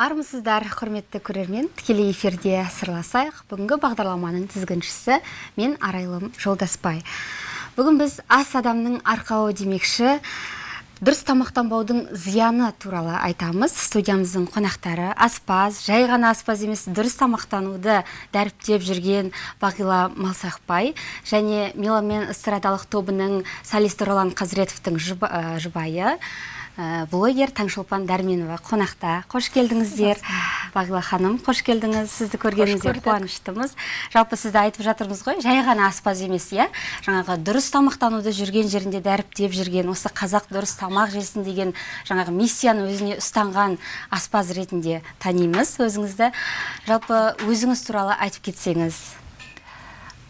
армысыздар құрметті көрермен тікелей эфирде сырласайық. Бүгінгі бағдарламаның тізгіншісі мен арайлым жолдаспай. Бүгін біз ас адамның арқауы демекші дұрыс тамақтанбаудың зияны туралы айтамыз. Студиямыздың қонақтары аспаз жай ғана аспаз емес дұрыс тамақтануды дәріптеп жүрген бағила малсақбай және меломен эстрадалық тобының солисті ролан қазіретовтің жұбайы. Блогер таңшолпан дәрменова қонақта. Қош келдіңіздер. Бағила ханым қош келдіңіз. Сізді көргенімізде қуаныштымыз. Жалпы сізді айтып жатырмыз ғой жай ғана аспаз емес иә? Жаңағы дұрыс тамақтануды жүрген жерінде дәріптеп жүрген осы қазақ дұрыс тамақ жесін деген жаңағы миссияны өзіне ұстанған аспаз ретінде танимыз өзіңізді. Жалпы өзіңіз туралы айтып кетсеңіз.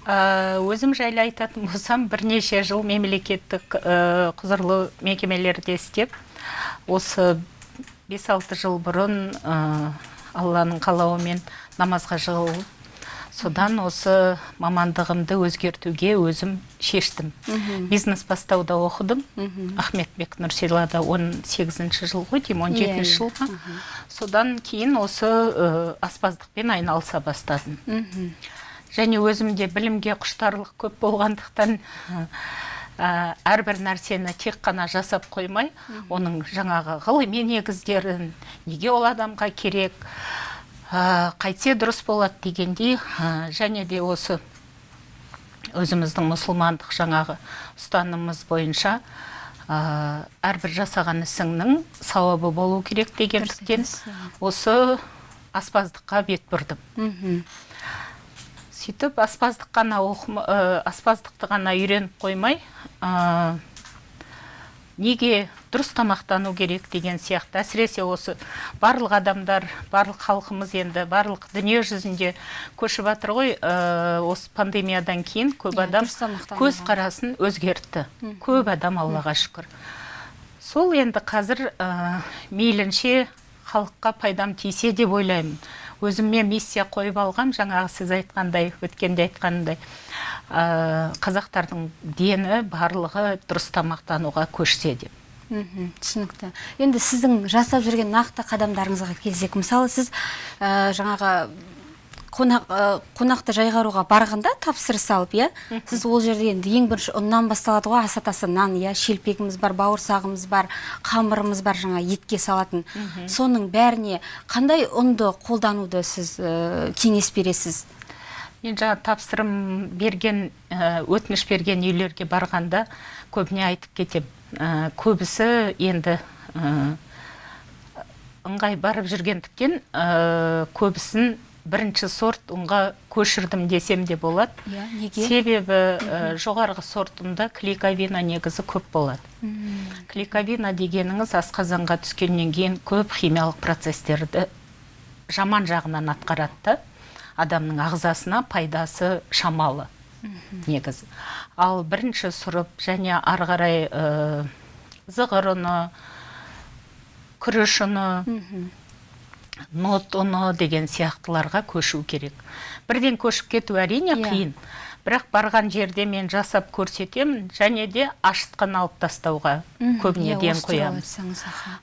Э, өзім жайлы айтатын болсам бірнеше жыл мемлекеттік э, құзырлы мекемелерде істеп осы 5-6 жыл бұрын ә, алланың қалауымен намазға жығылып содан осы мамандығымды өзгертуге өзім шештім. Бизнес бастауда оқыдым. Ахметбек нұрсилада 18 жыл ғой деймін 17 yeah, жыл ма содан кейін осы ә, аспаздықпен айналыса бастадым. Және өзімде білімге құштарлық көп болғандықтан ә, әрбір нәрсені тек қана жасап қоймай оның жаңағы ғылыми негіздерін неге ол адамға керек ә, қайтсе дұрыс болады дегендей ә, және де осы өзіміздің мұсылмандық жаңағы ұстанымымыз бойынша ә, әрбір жасаған ісіңнің сауабы болу керек дегендіктен осы аспаздыққа бет бұрдым. Сөйтіп аспаздық қана ә, аспаздықты ғана үйреніп қоймай ә, неге дұрыс тамақтану керек деген сияқты. Әсіресе осы барлық адамдар барлық халқымыз енді барлық дүние жүзінде көшіп жатыр ғой ә, осы пандемиядан кейін көп иә, адам көз қарасын өзгертті. Көп адам аллаға шүкір. Сол енді қазір ә, мейлінше халыққа пайдам тисе деп ойлаймын. Өзіме миссия қойып алғам. Жаңағы сіз айтқандай өткенде айтқандай ә, қазақтардың дені барлығы дұрыс тамақтануға көшсе деп мхм түсінікті. Енді сіздің жасап жүрген нақты қадамдарыңызға келсек мысалы сіз ә, жаңағы қонақ қонақты жайғаруға барғанда тапсырыс алып иә? Сіз ол жерде енді ең бірінші ұннан басталады ғой ас атасы нан иә? Шелпегіміз бар бауырсағымыз бар қамырымыз бар жаңа етке салатын. Соның бәріне қандай ұнды қолдануды сіз кеңес бересіз? Мен жаңа тапсырым берген өтініш берген үйлерге барғанда көбіне айтып кетем. Көбісі енді ыңғай барып жүргендіктен көбісін бірінші сорт ұнға көшірдім десем де болады. Иә неге? Себебі ә, жоғарғы сортында клейковина негізі көп болады. Клейковина дегеніңіз асқазанға түскеннен кейін көп химиялық процестерді жаман жағынан атқарады адамның ағзасына пайдасы шамалы негізі. Ал бірінші сұрып және ары қарай ә, зығыр ұны күріш ұны нот ұны деген сияқтыларға көшу керек. Бірден көшіп кету әрине иә. қиын. Бірақ барған жерде мен жасап көрсетемін және де ашытқын алып тастауға көбіне иә, ден қоямын.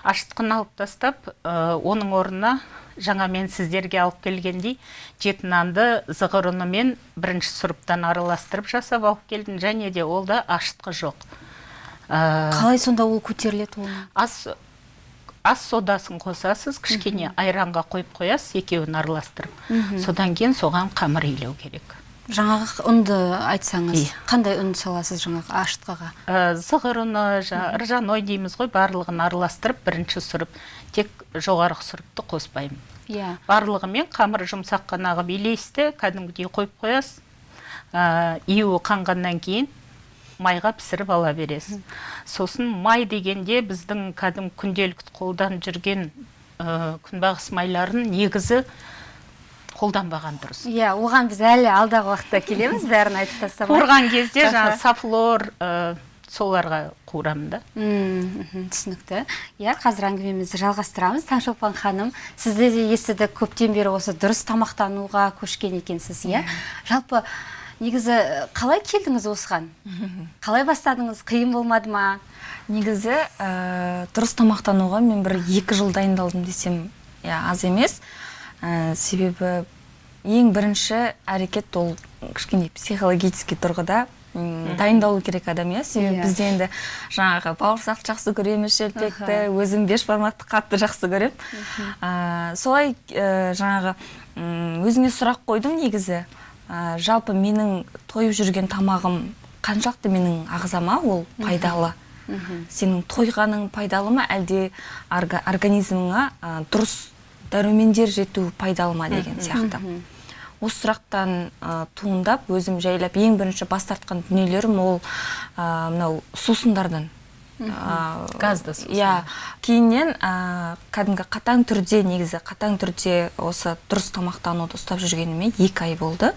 ашытқын алып тастап оның орнына жаңа мен сіздерге алып келгендей жеті нанды зығыр ұнымен бірінші сұрыптан араластырып жасап алып келдім және де ол да ашытқы жоқ. Қалай сонда ол көтеріледі ол ас ас содасын қосасыз кішкене айранға қойып қоясыз екеуін араластырып. Содан кейін соған қамыр илеу керек. Жаңағы ұнды айтсаңыз иә. қандай ұн саласыз жаңағы ашытқыға ә, зығыр ұны ржаной дейміз ғой барлығын араластырып бірінші сұрып тек жоғарғы сұрыпты қоспаймын. Иә. Барлығымен қамыр жұмсақ қана қылып илейсіз кәдімгідей қойып қоясыз. Ә, қанғаннан кейін майға пісіріп ала бересіз. Сосын май дегенде біздің кәдім күнделікті қолданып жүрген ә, күнбағыс майларын негізі қолданбаған дұрыс. Иә оған біз әлі алдағы уақытта келеміз бәрін айтып тастап қуырған кезде жаңағы сафлор ә, соларға қуырамын да. Түсінікті. Иә қазір әңгімемізді жалғастырамыз. Таңшолпан ханым сізді де естідік көптен бері осы дұрыс тамақтануға көшкен екенсіз иә. Жалпы негізі қалай келдіңіз осыған? Қалай бастадыңыз? Қиын болмады ма? Негізі ә, дұрыс тамақтануға мен бір екі жыл дайындалдым десем иә аз емес. Ә, себебі ең бірінші әрекет ол кішкене психологический тұрғыда дайындалу керек адам иә. Себебі Иә. бізде енді жаңағы бауырсақ жақсы көреміз шелпекті өзім бешбармақты қатты жақсы көремін. Ә, солай ә, жаңағы өзіңе сұрақ қойдым негізі. Ә, жалпы менің тойып жүрген тамағым қаншалықты менің ағзама? Ол пайдалы. Сенің тойғаның пайдалы ма? Әлде орга- организміңа ә, дұрыс дәрумендер жету пайдалы ма деген сияқты? осы сұрақтан ә, туындап өзім жайлап ең бірінші бас тартқан дүниелерім ол ә, мынау сусындардан. Газды иә. Кейіннен кәдімгі қатаң түрде негізі қатаң түрде осы дұрыс тамақтануды ұстап жүргеніме екі ай болды.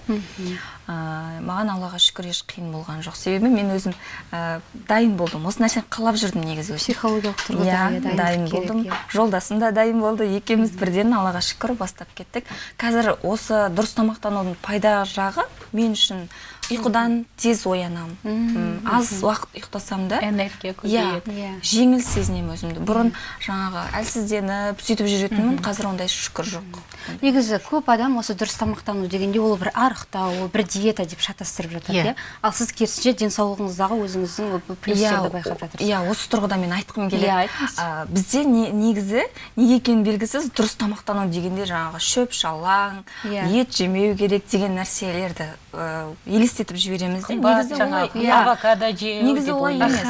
Ә, маған аллаға шүкір еш қиын болған жоқ. Себебі мен өзім ә, дайын болдым. Осы нәрсені қалап жүрдім негізі. Психологиялық тұрғыда иә иә, дайын болдым. иә. жолдасым да дайын болды. Екеуміз бірден аллаға шүкір бастап кеттік. Қазір осы дұрыс тамақтанудың пайда жағы мен үшін ұйқыдан тез оянамын аз уақыт ұйықтасам да энергия иә көбейеді Иә. жеңіл сезінемін өзімді. Бұрын жаңағы әлсізденіп сөйтіп жүретінмін қазір ондай шүкір жоқ. Негізі көп адам осы дұрыс тамақтану дегенде ол бір арықтау ол бір диета деп шатастырып жатады Иә. иә. Ал сіз керісінше денсаулығыңыздағы өзіңіздің плюстерді байқап жатырсыз. иә осы тұрғыда мен айтқым келеді. Иә, бізде не- негізі неге екені белгісіз дұрыс тамақтану дегенде жаңағы шөп шалаң Иә. ет жемеу керек деген нәрселерді ә, елестетіп жібереміз де. Негізі олай иә. авокадо жеу негізі олай емес.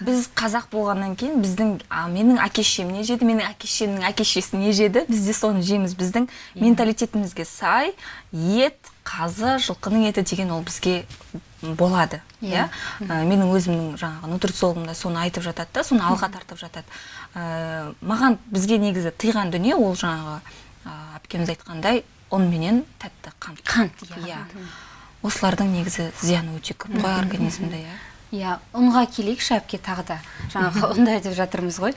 Біз қазақ болғаннан кейін біздің а, менің әке шешем не жеді менің әке шешемнің әке шешесі не жеді біз де соны жейміз. Біздің менталитетімізге сай ет қазы жылқының еті деген ол бізге болады иә. Ә, менің өзімнің жаңағы нутрициологым да соны айтып жатады да соны алға тартып жатады. Ә, маған бізге негізі тыйған дүние ол жаңағы ә, әпкеміз айтқандай ұн менен тәтті қант. Қант иә. Осылардың негізі зияны өте көп қой организмде иә. Иә ұнға келейікші әпке тағы да. Жаңағы ұнды айтып жатырмыз ғой.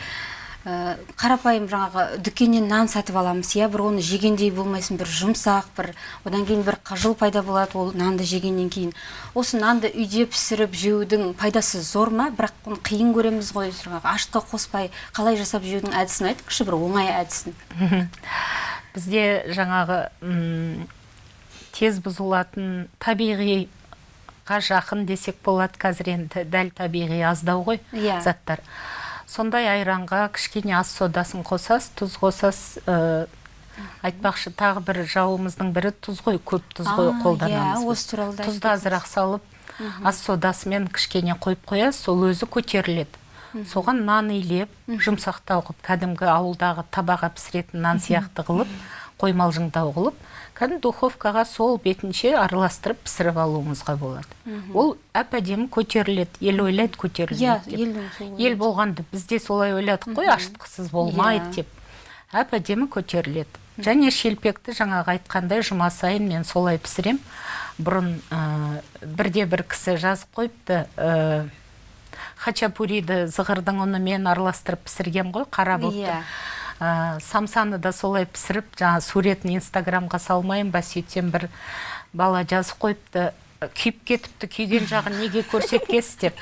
Ә, қарапайым жаңағы дүкеннен нан сатып аламыз иә. Бір оны жегендей болмайсың бір жұмсақ бір одан кейін бір қыжыл пайда болады ол нанды жегеннен кейін. Осы нанды үйде пісіріп жеудің пайдасы зор ма? Бірақ оны қиын көреміз ғой жаңағы ашытқа қоспай қалай жасап жеудің әдісін айтыңызшы бір оңай әдісін. Бізде жаңағы тез бұзылатын табиғиға жақын десек болады қазір енді. Дәл табиғи аздау ғой Иә. заттар. Сондай айранға кішкене ас содасын қосасыз тұз қосасыз ә, айтпақшы тағы бір жауымыздың бірі тұз ғой көп тұз ғой А, қолданамыз иә, осы туралы да тұзды азырақ салып ас содасымен кішкене қойып қоясыз сол өзі көтеріледі. Соған нан илеп жұмсақтау қылып кәдімгі ауылдағы табаға пісіретін нан сияқты қылып қоймалжыңдау қылып кәдімгі духовкаға сол бетінше араластырып пісіріп алуыңызға болады. Ол әп әдемі көтеріледі ел ойлайды иә көтерілмейді деп ел болғанда бізде солай ойладық қой ашытқысыз болмайды Иә. деп. Әп әдемі көтеріледі. Және шелпекті жаңағы айтқандай жұма сайын мен солай пісірем. Бұрын ә, бірде бір кісі жазып қойыпты ә, хачапуриді зығырдың ұнымен араластырып пісірген ғой қара болып Иә. Ә, самсаны да солай пісіріп жаңа суретін инстаграмға салмайын ба сөйтсем бір бала жазып қойыпты. Күйіп кетіпті күйген жағын неге көрсеткесіз деп.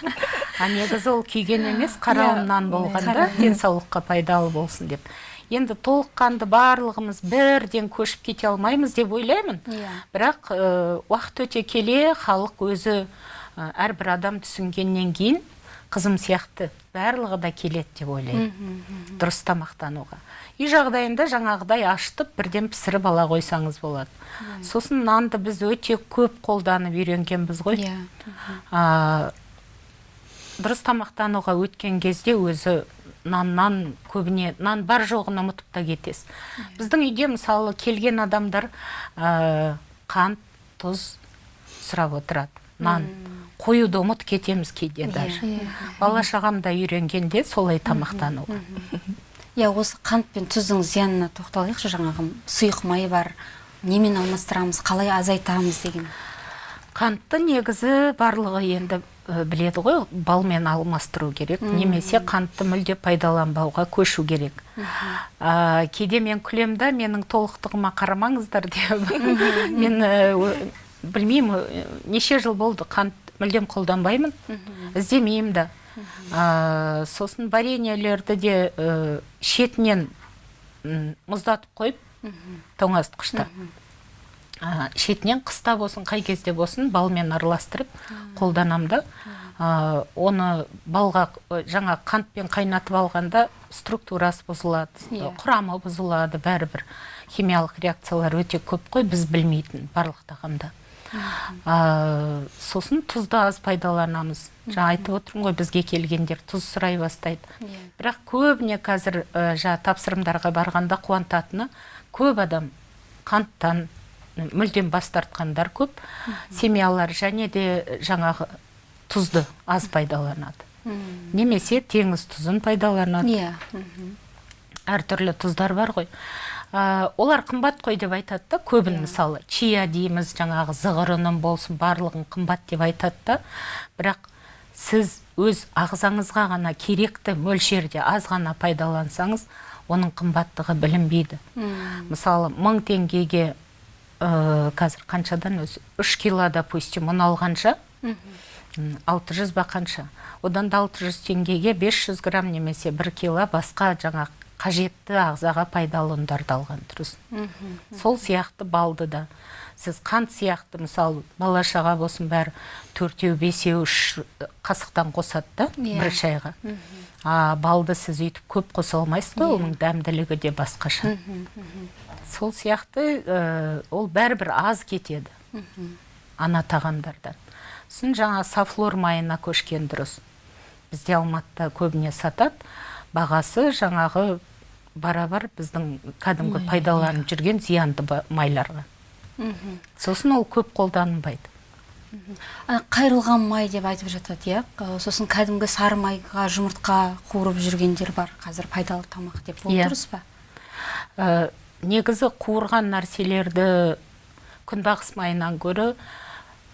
А негізі ол күйген емес қара Иә, ұннан болғанда денсаулыққа пайдалы болсын деп. Енді толыққанды барлығымыз бірден көшіп кете алмаймыз деп ойлаймын. Иә. бірақ ә, уақыт өте келе халық өзі ә, әрбір адам түсінгеннен кейін қызым сияқты барлығы да келеді деп ойлаймын. Дұрыс тамақтануға. Үй жағдайында жаңағыдай ашытып бірден пісіріп ала қойсаңыз болады. Сосын нанды біз өте көп қолданып үйренгенбіз ғой. Иә. А, дұрыс тамақтануға өткен кезде өзі наннан көбіне нан бар жоғын ұмытып та кетесіз. Біздің үйде мысалы келген адамдар ә, қант тұз сұрап отырады. Нан қоюды ұмыт кетеміз кейде даже. Бала шағам да үйренгенде солай тамақтануға иә осы қант пен тұздың зиянына тоқталайықшы. Жаңағы сұйық май бар. Немен алмастырамыз қалай азайтамыз деген. Қантты негізі барлығы енді біледі ғой балмен алмастыру керек. Немесе қантты мүлде пайдаланбауға көшу керек. Ә, кейде мен күлем да менің толықтығыма қарамаңыздар деп. Мен ә, білмеймін неше жыл болды қант мүлдем қолданбаймын. Іздемеймін да. Ә, сосын вареньелерді де ә, шетінен мұздатып қойып тоңазытқышта а, шетінен қыста болсын қай кезде болсын балмен араластырып қолданамын да. Оны балға жаңа қантпен қайнатып алғанда структурасы бұзылады Иә. құрамы бұзылады бәрібір. Химиялық реакциялар өте көп қой біз білмейтін барлық тағамда. А, сосын тұзды аз пайдаланамыз. Жаңа айтып отырмын ғой бізге келгендер тұз сұрай бастайды. Иә. бірақ көбіне қазір ә, жаңа тапсырымдарға барғанда қуантатыны көп адам қанттан мүлдем бас тартқандар көп. Семьялар және де жаңағы тұзды аз пайдаланады. Немесе теңіз тұзын пайдаланады. Иә. Әртүрлі тұздар бар ғой. Ә, олар қымбат қой деп айтады да көбін мысалы чия дейміз жаңағы зығырының болсын барлығын қымбат деп айтады да. Бірақ сіз өз ағзаңызға ғана керекті мөлшерде аз ғана пайдалансаңыз оның қымбаттығы білінбейді. Мысалы мың теңгеге ә, қазір қаншадан өзі үш кило допустим ұн алғанша алты жүз ба қанша одан да алты жүз теңгеге 500 грамм немесе бір кило басқа жаңа қажетті ағзаға пайдалы ұндарды алған дұрыс. Сол сияқты балды да. Сіз қант сияқты мысалы бала шаға болсын бәрі төртеу бесеу үш қасықтан қосады да Иә. бір шайға. А балды сіз өйтіп көп қоса алмайсыз ғой оның дәмділігі де басқаша. Сол сияқты ә, ол бәрібір аз кетеді. Ана тағамдардан. Сосын жаңа сафлор майына көшкен дұрыс. Бізде алматыда көбіне сатады. Бағасы жаңағы барабар біздің кәдімгі пайдаланып жүрген зиянды майларға. Сосын ол көп қолданылмайды Ана қайрылған май деп айтып жатады иә. Сосын кәдімгі сары майға жұмыртқа қуырып жүргендер бар. Қазір пайдалы тамақ деп. Ол Иә. дұрыс па? Ә, негізі қуырған нәрселерді күнбағыс майынан гөрі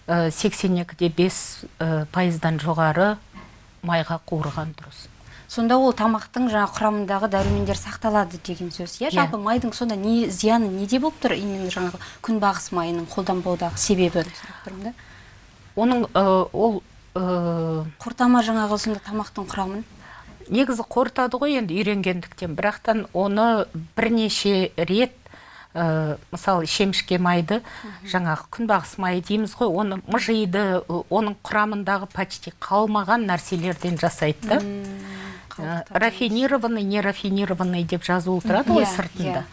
82-де 5 ә, пайыздан жоғары майға қуырған дұрыс. Сонда ол тамақтың жаңа құрамындағы дәрумендер сақталады деген сөз иә? Иә. жалпы майдың сонда не зияны неде болып тұр? Именно жаңағы күнбағыс майының қолданбаудағы себебі да. Оның ол қорытама жаңағы сонда тамақтың құрамын? негізі қорытады ғой енді үйренгендіктен. Бірақтан оны бірнеше рет ә, мысалы шемішке майды жаңағы күнбағыс майы дейміз ғой оны мыжиды оның құрамындағы почти қалмаған нәрселерден жасайды да. Рафинированный нерафинированный деп жазулы тұрады ғой сыртында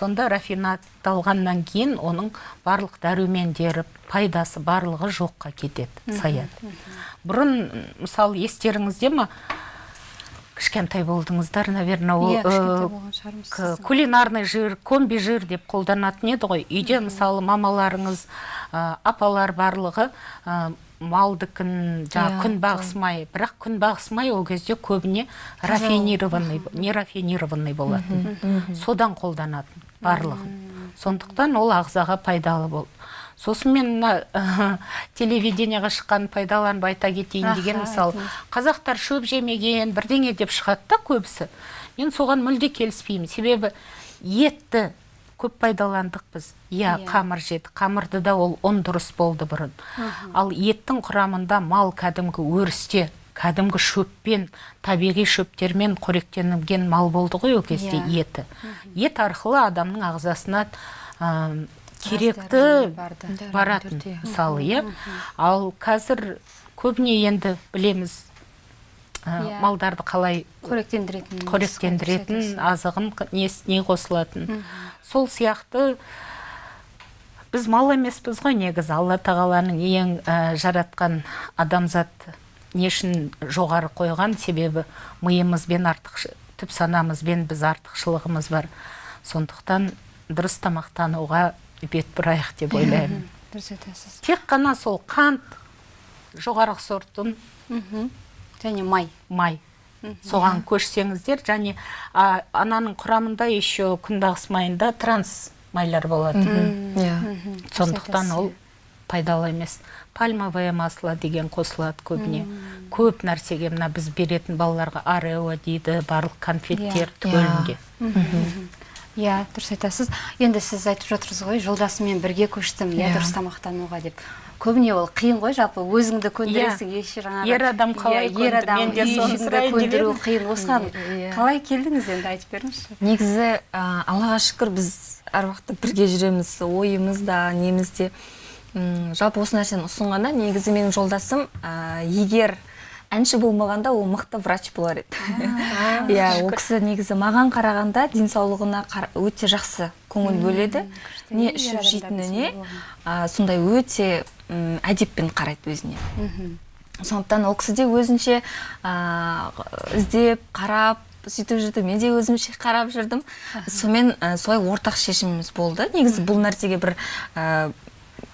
сонда рафинатталғаннан кейін оның барлық дәрумендері пайдасы барлығы жоққа кетеді саяды бұрын мысалы естеріңізде ма? Кішкентай болдыңыздар наверное ол э, кулинарный жир комби жир деп қолданатын еді ғой. Үйде мысалы мамаларыңыз ә, апалар барлығы ә, малдыкін жаңағы Иә, күнбағыс май бірақ күнбағыс май ол кезде көбіне рафинированный нерафинированный болатын. Содан қолданатын барлығы сондықтан ол ағзаға пайдалы болды сосын мен мына телевидениеға шыққан пайдаланып айта кетейін деген мысалы қазақтар шөп жемеген бірдеңе деп шығады да көбісі. Мен соған мүлде келіспеймін. Себебі етті көп пайдаландық біз иә Иә. қамыр жеді. Қамырды да ол ұн дұрыс болды бұрын. Ал еттің құрамында мал кәдімгі өрісте кәдімгі шөппен табиғи шөптермен қоректенген мал болды ғой ол кезде Иә. еті. Ет арқылы адамның ағзасына ә, керекті баратын мысалы иә. Ал қазір көбіне енді білеміз ә, Иә. малдарды қалай қоректендіретін қоректендіретін азығын не қосылатын. Сол сияқты біз мал емеспіз ғой негізі. Алла тағаланың ең ә, жаратқан адамзат не үшін жоғары қойған себебі миымызбен артық түп санамызбен біз артықшылығымыз бар. Сондықтан дұрыс тамақтануға бет бұрайық деп ойлаймын. Дұрыс айтасыз. Тек қана сол қант жоғарғы сортын мхм. Және май. Май. Соған көшсеңіздер және а, ананың құрамында еще күнбағыс майында транс майлар болады иә. Сондықтан ол пайдалы емес. Пальмовое масло деген қосылады көбіне. Көп нәрсеге мына біз беретін балаларға арео дейді барлық конфеттер Иә. түгелінде иә дұрыс айтасыз. Енді сіз айтып жатырсыз ғой жолдасыммен бірге көштім иә Иә. дұрыс тамақтануға деп. Көбіне ол қиын ғой жалпы өзіңді көндіресің еш жаңағы Ер адам қалай иә, ер адам Мен де көндіру қиын. Осыған Иә. қалай келдіңіз енді айтып беріңізші? Негізі ә, аллаға шүкір біз әр уақытта бірге жүреміз ойымыз да неміз де. Жалпы осы нәрсені ұсынғанда негізі менің жолдасым ә, егер әнші болмағанда ол мықты врач болар еді. Иә ол кісі негізі маған қарағанда денсаулығына қара- өте жақсы көңіл бөледі. Не ішіп жейтініне ә, сондай өте әдеппен қарайды өзіне. Мхм. Сондықтан ол кісі де өзінше ә, іздеп қарап сөйтіп жүрді. Мен де өзімше қарап жүрдім. Сонымен ә, солай ортақ шешіміміз болды. Негізі бұл нәрсеге бір ә,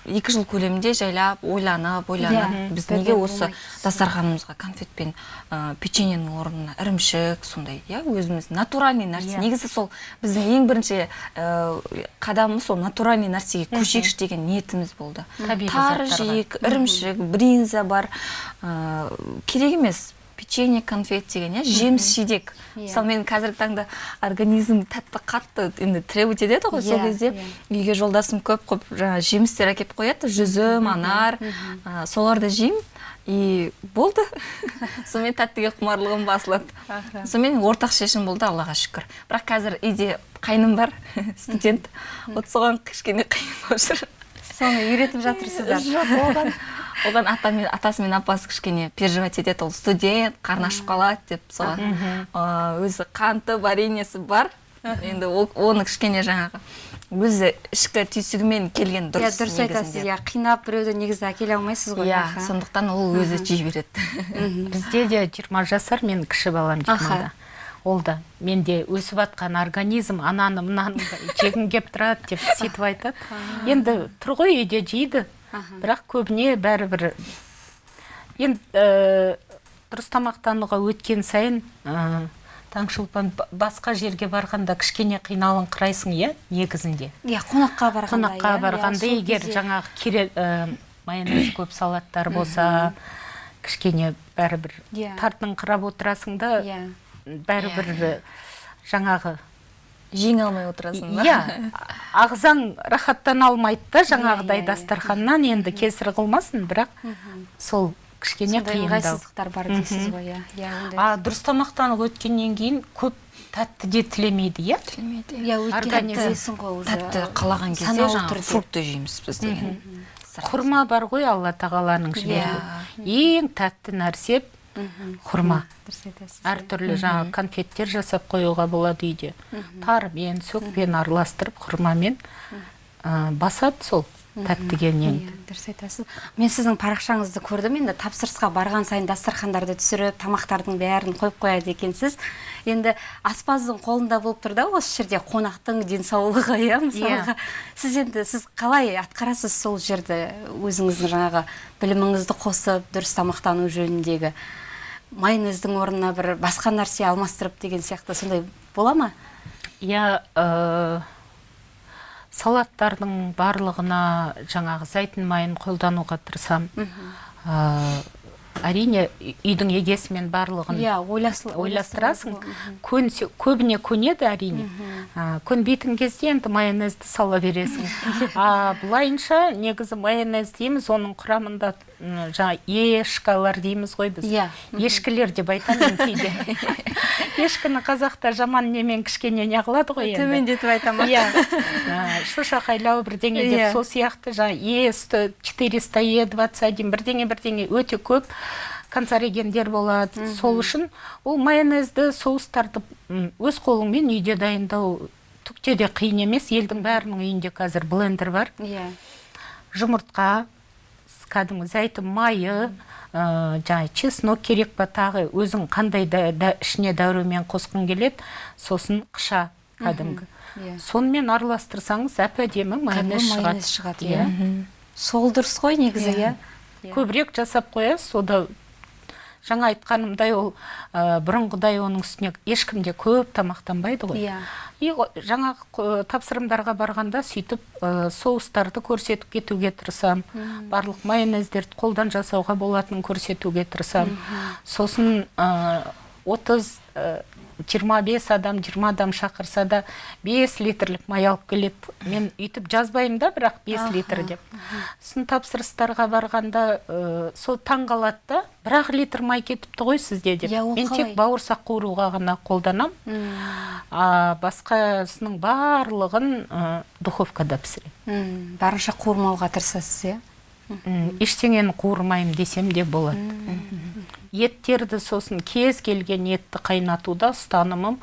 екі жыл көлемінде жайлап ойланып ойланып Иә, біз неге осы дастарханымызға конфет пен ә, печеньенің орнына ірімшік сондай иә өзіміз натуральный нәрсе. Иә. негізі сол біздің ең бірінші ә, қадамымыз сол натуральный нәрсеге көшейікші деген ниетіміз болды. Тары жейік ірімшік бринза бар ә, керек емес. Печенье конфет деген иә? Жеміс жидек. Иә. мысалы мен қазіргі таңда организм тәтті қатты енді требовать етеді ғой сол Иә, кезде. иә. үйге жолдасым көп көп жаңағы жемістер әкеліп қояды. Жүзім анар ә, соларды жеймін. И болды. Сонымен тәттіге құмарлығым басылады. Сонымен ортақ шешім болды аллаға шүкір. Бірақ қазір үйде қайным бар студент. Вот соған кішкене қиын болып жүр. Соны үйретіп жатырсыздар. Жоқ оған оған ата мен атасы мен апасы кішкене переживать етеді ол студент қарны ашып қалады деп соған. Өзі қанты вареньесі бар. Енді ол- оны кішкене жаңағы өзі ішкі түйсігімен келген иә дұрыс дұрыс айтасыз. Иә қинап біреуді негізі әкеле алмайсыз ғой иә сондықтан ол өзі жей береді. Бізде де 20 жасар мен кіші балам жиырмада ол да менде өсіп жатқан организм ананы мынаны жегім келіп тұрады деп сөйтіп айтады. Енді тұр ғой үйде жейді. Бірақ көбіне бәрібір енді ә, дұрыс тамақтануға өткен сайын ә, таңшолпан ба- басқа жерге барғанда кішкене қиналыңқырайсың иә негізінде? Иә қонаққа барғанда қонаққа иә, барғанда иә, егер жаңағы кере ә, майонез көп салаттар болса кішкене бәрібір Иә. тартыңқырап отырасың да иә. бәрібір жаңағы жеңе алмай отырасың ба? Иә ағзаң рахаттана алмайды да жаңағыдай иә, иә. дастарханнан енді кесір қылмасын бірақ сол кішкене сондай қиындау. ыңғайсыздықтар бар дейсіз ғой иә. Иә дұрыс тамақтанып өткеннен кейін көп тәтті де тілемейді иә? Тілемейді. Иә өйткені организм білесің ғой уже тәтті қалаған кезде жаңағы фрукты жейміз біз деген. Құрма бар ғой алла тағаланың жіберген ең тәтті нәрсе құрма әртүрлі жаңағы конфеттер жасап қоюға болады үйде. Тарымен сөкпен араластырып құрмамен ә, басады сол тәттігеннен Иә, дұрыс айтасыз. Мен сіздің парақшаңызды көрдім. Енді тапсырысқа барған сайын дастархандарды түсіріп тамақтардың бәрін қойып қояды екенсіз. Енді аспаздың қолында болып тұр да осы жерде қонақтың денсаулығы иә. мысалға. Сіз енді сіз қалай атқарасыз сол жерді? Өзіңіздің жаңағы біліміңізді қосып дұрыс тамақтану жөніндегі? Майонездің орнына бір басқа нәрсе алмастырып деген сияқты сондай бола ма? Иә ә, салаттардың барлығына жаңағы зәйтүн майын қолдануға тырысамын ә, әрине үй- үйдің егесімен барлығын иә ойлас- ойластырасың. көбіне көнеді әрине. А, көнбейтін кезде енді майонезді сала бересің. А былайынша негізі майонез дейміз оның құрамында жаңа ешкалар дейміз ғой біз. Иә. ешкілер деп айтамын кейде. Ешкіні қазақта жаман немен кішкене не қылады ғой енді. Төмендетіп айтамын иә. Шошақайлау бірдеңе Иә. деп сол сияқты жаңа е сто четыреста е двадцать один бірдеңе бірдеңе өте көп канцерогендер болады. Сол үшін ол майонезді соустарды өз қолыңмен үйде дайындау түкте де қиын емес. Елдің бәрінің үйінде қазір блендер бар. Иә. Жұмыртқа кәдімгі зәйтүн майы ә, жаңағы чеснок керек па тағы өзің қандай да, да ішіне дәрумен қосқың келеді сосын қыша кәдімгі иә. сонымен араластырсаңыз әп әдемі майонез шығады. шығады иә. сол дұрыс қой негізі иә. көбірек жасап қоясыз сода жаңа айтқанымдай ол ә, бұрынғыдай оның үстіне ешкім де көп тамақтанбайды ғой. Иә. И жаңағы тапсырымдарға барғанда сөйтіп ә, соустарды көрсетіп кетуге тырысамын барлық майонездерді қолдан жасауға болатынын көрсетуге тырысамын сосын ә, отыз ә, 25 адам 20 адам шақырса да 5 литрлік май алып келеді мен үйтіп жазбаймын да бірақ 5 литр деп. Сын тапсырыстарға барғанда ә, сол таң қалады да бір ақ литр май кетіпті ғой сізде деп. Иә, мен тек бауырсақ қуыруға ғана қолданам. А басқасының барлығын ә, духовкада пісіремін. Барынша қуырмауға тырысасыз иә? Ештеңені қуырмаймын десем де болады. Еттерді сосын кез келген етті қайнатуда ұстанымым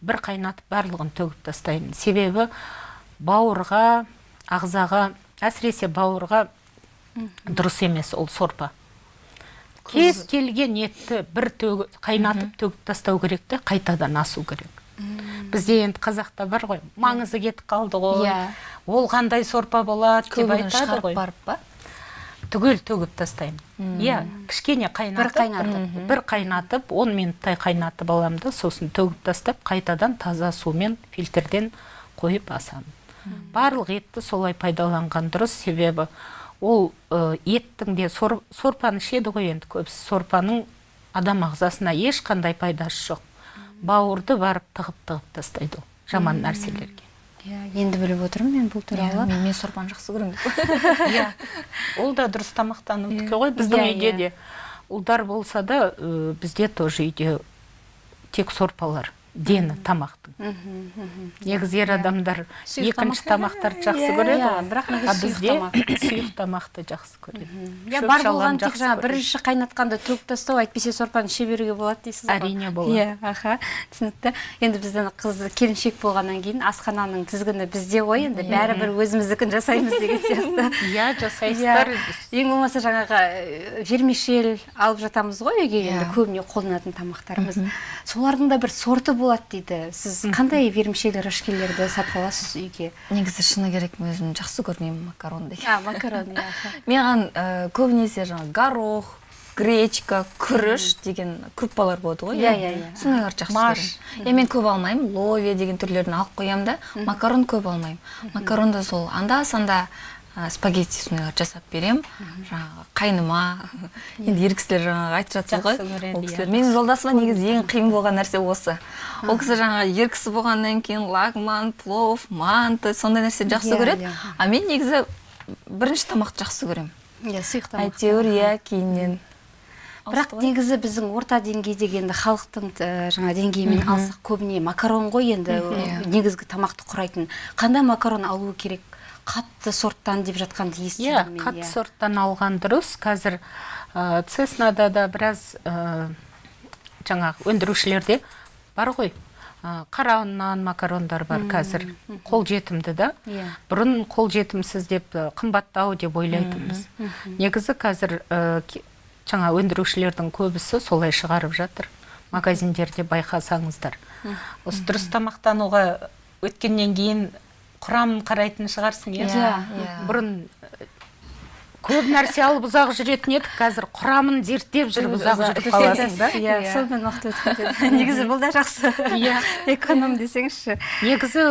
бір қайнатып барлығын төгіп тастаймын. Себебі бауырға ағзаға әсіресе бауырға дұрыс емес ол сорпа. Кез келген етті бір төгіп, қайнатып төгіп тастау керек те қайтадан асу керек. Бізде енді қазақта бар ғой маңызы кетіп қалды ғой. Иә. ол қандай сорпа болады деп айтады ғой. барып па? Түгел төгіп тастаймын. Иә кішкене қайнатып Бір қайнатып. Бір қайнатып 10 минуттай қайнатып аламын да сосын төгіп тастап қайтадан таза сумен фильтрден қойып асамын. Барлық етті солай пайдаланған дұрыс. Себебі ол ә, еттің де сор, сорпаны ішеді ғой енді көбісі. Сорпаның адам ағзасына ешқандай пайдасы жоқ. Бауырды барып тығып тығып тастайды ол жаман нәрселерге. Иә енді біліп отырмын мен бұл Иә, туралы мен, мен сорпаны жақсы көремін иә. Ол да дұрыс тамақтанудікі ғой біздің Иә, үйде иә. де. Ұлдар болса да бізде тоже үйде тек сорпалар. Дені тамақтың. Негізі ер адамдар Сұйық екінші тамақ. тамақтарды жақсы Иә, көреді иә, ғой. бірақ а бізде сұйық тамақты жақсы көреді. Иә Шөп бар болған тек жақсы жаңа көреді. бірінші қайнатқанда төгіп тастау әйтпесе сорпаны іше беруге болады дейсіз ғой. Әрине болады. иә аха түсінікті. Енді біздің қыз келіншек болғаннан кейін асхананың тізгіні бізде ғой енді бәрібір өзіміздікін жасаймыз деген сияқты. Иә жасайсыздар ең болмаса жаңағы э, вермишель алып жатамыз ғой үйге енді Иә. көбіне қолданатын тамақтарымыз. Солардың да бір сорты болады дейді. Сіз қандай вермишель рожкилерді сатып аласыз үйге? Негізі шыны керек мен өзім жақсы көрмеймін макарон деген а макарон иә маған ә, көбінесе жаңағы горох гречка күріш деген круппалар болады ғой Иә, иә, иә. сондайларды жақсы көремін иә мен көп алмаймын. Ловия деген түрлерін алып қоямын да. Макарон көп алмаймын. Макаронды сол анда санда ә, спагетти сондайларды жасап беремін жаңағы қайныма енді ер кісілер жаңағы айтып жатсыз ғой ол кісілер менің жолдасыма негізі ең қиын болған нәрсе осы ол кісі жаңағы ер кісі болғаннан кейін лагман плов манты сондай нәрсені жақсы көреді а мен негізі бірінші тамақты жақсы көремін иә сұйық тамақ әйтеуір иә кейіннен бірақ негізі біздің орта деңгейдегі енді халықтың жаңа деңгейімен алсақ көбіне макарон ғой енді. Негізгі тамақты құрайтын. Қандай макарон алу керек? Қатты сорттан деп жатқанды иә естідім мен қатты сорттан алған дұрыс. Қазір ә, цеснада да біраз ә, жаңағы өндірушілерде бар ғой. Ә, қара ұннан макарондар бар қазір. қол жетімді да. Иә. бұрын қол жетімсіз деп қымбаттау деп ойлайтынбыз. Негізі қазір ә, жаңа өндірушілердің көбісі солай шығарып жатыр. Магазиндерде байқасаңыздар. Осы дұрыс тамақтануға өткеннен кейін құрамын қарайтын шығарсың иә? Иә, иә. бұрын ә, көп нәрсе алып ұзақ жүретін едік қазір құрамын зерттеп жүріп ұзақ жүріп қаласың да? Иә сонымен уақыт өтіп кетеді негізі бұл да жақсы. Иә. эконом десеңізші. Негізі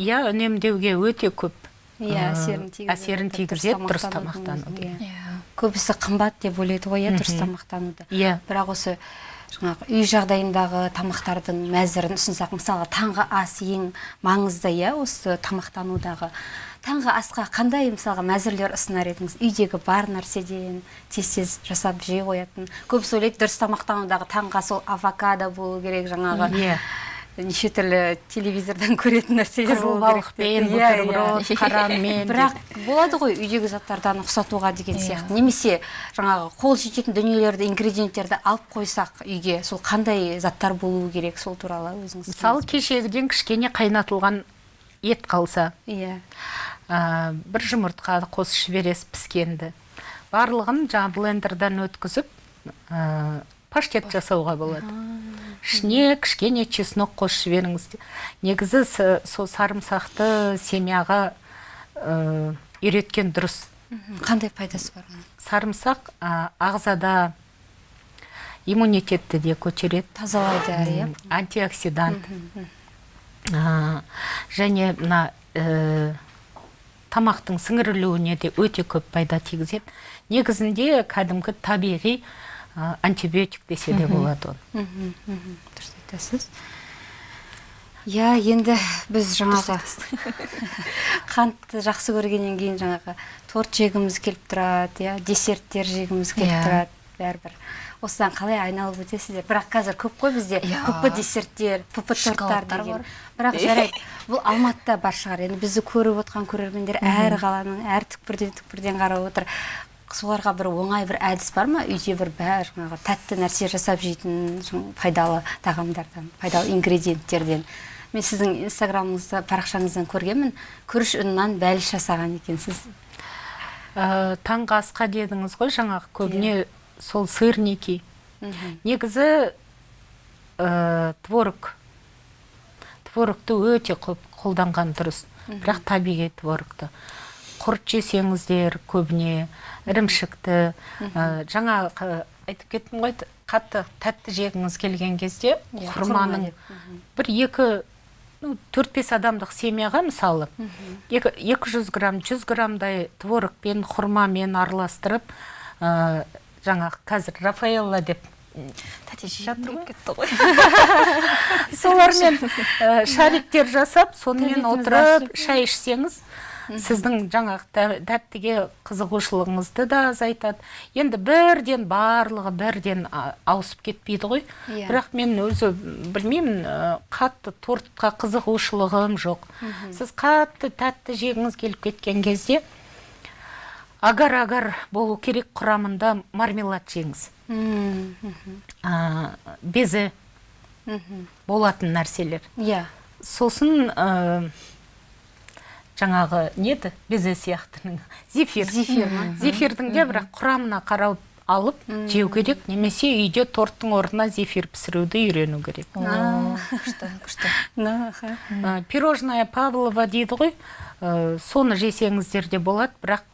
иә үнемдеуге өте көп иә әсерін тигізеді әсерін тигізеді дұрыс тамақтанудың. иә. иә. Көбісі қымбат деп ойлайды ғой иә дұрыс тамақтануды. Иә. Бірақ осы жаңағы үй жағдайындағы тамақтардың мәзірін ұсынсақ мысалға таңғы ас ең маңызды иә осы тамақтанудағы. Таңғы асқа қандай мысалға мәзірлер ұсынар едіңіз? Үйдегі бар нәрседен тез тез жасап жей қоятын. Көбісі ойлайды дұрыс тамақтанудағы таңғы ас ол авокадо болу керек жаңағы. Иә. Неше түрлі телевизордан көретін нәрселер болу керек. Иә, иә. бутерброд қаранмен бірақ болады ғой үйдегі заттардан ұқсатуға деген Иә. сияқты немесе жаңағы қол жететін дүниелерді ингредиенттерді алып қойсақ үйге сол қандай заттар болуы керек сол туралы өзіңіз мысалы кешегіден кішкене қайнатылған ет қалса иә бір жұмыртқа қосып жібересіз піскенді барлығын жаңағы блендердан өткізіп паштет жасауға болады. Ішіне кішкене чеснок қосып жіберіңіз негізі сол сарымсақты семяға ә, үйреткен дұрыс. Қандай пайдасы бар оның? Сарымсақ ә, ағзада иммунитетті де көтереді. Тазалайды иә? Антиоксидант. Және мына ә, тамақтың сіңірілуіне де өте көп пайда тигізеді. Негізінде кәдімгі табиғи антибиотик десе де болады мгм. дұрыс айтасыз иә енді біз жаңағы қантты жақсы көргеннен кейін жаңағы торт жегіміз келіп тұрады иә десерттер жегіміз келіп Иә. тұрады бәрібір. Осыдан қалай айналып өтесіздер? Бірақ қазір көп қой бізде. Иә. пп десерттер пп торттар деген. бірақ жарайды бұл алматыда бар шығар. Енді бізді көріп отқан көрермендер әр қаланың әр түкпірден түкпірден қарап отыр. Соларға бір оңай бір әдіс бар ма? Үйде бір бәрі жаңағы тәтті нәрсе жасап жейтін пайдалы тағамдардан пайдалы ингредиенттерден. Мен сіздің инстаграмыңызда парақшаңыздан көргенмін. Күріш ұнынан бәліш жасаған екенсіз. Ә, таңғы асқа дедіңіз ғой жаңағы көбіне сол сырники. Мгм. негізі ә, творог. Творогты өте көп қолданған дұрыс. Бірақ табиғи творогты. Құрт жесеңіздер көбіне ірімшікті жаңа айтып кеттім ғой қатты тәтті жегіңіз келген кезде Иә, құрманың бір екі ну, төрт бес адамдық семьяға мысалы екі жүз грамм жүз граммдай творогпен құрмамен араластырып ә, жаңағы қазір рафаэлла деп тәте жатыр ғой. кетті ғой? Солармен ә, шариктер жасап сонымен отырып шай ішсеңіз сіздің жаңағы тә- тәттіге қызығушылығыңызды да азайтады. Енді бірден барлығы бірден а, ауысып кетпейді ғой. Иә. бірақ мен өзі білмеймін қатты тортқа қызығушылығым жоқ. Сіз қатты тәтті жегіңіз келіп кеткен кезде агар агар болу керек құрамында мармелад жеңіз. Мм, мгм, ә, безе мгм. болатын нәрселер. Иә. Сосын ә, жаңағы неді безе сияқтының. Зефир. Зефир ма? зефирдің де бірақ құрамына қарап алып жеу керек. Немесе үйде торттың орнына зефир пісіруді үйрену керек. Күшті күшті. Пирожная павлова дейді ғой. Ә, соны жесеңіздер де болады бірақ